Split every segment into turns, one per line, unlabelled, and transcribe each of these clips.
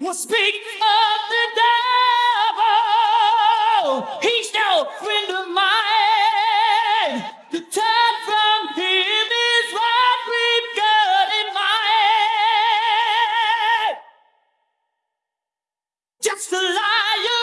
will speak of the devil. He's no friend of mine. The time from him is what we've got in mind. Just a liar.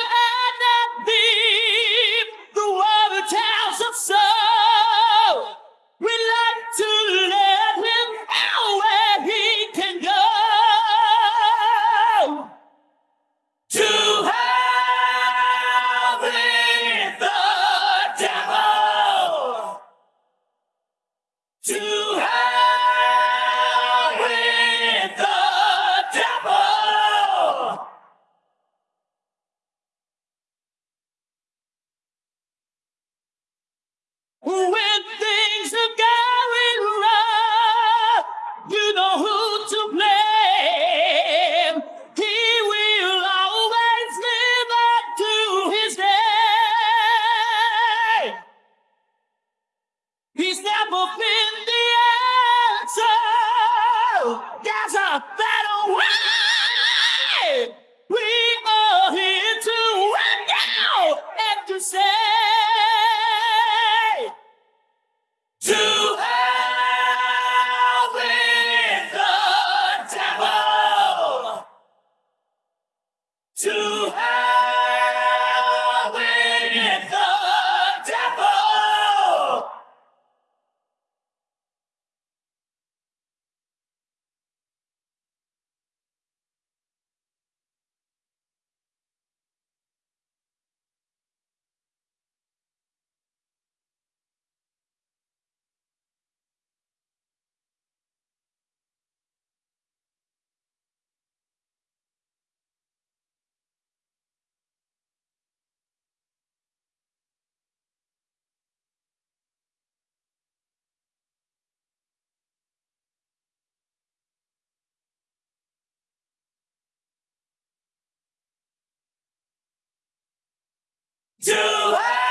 to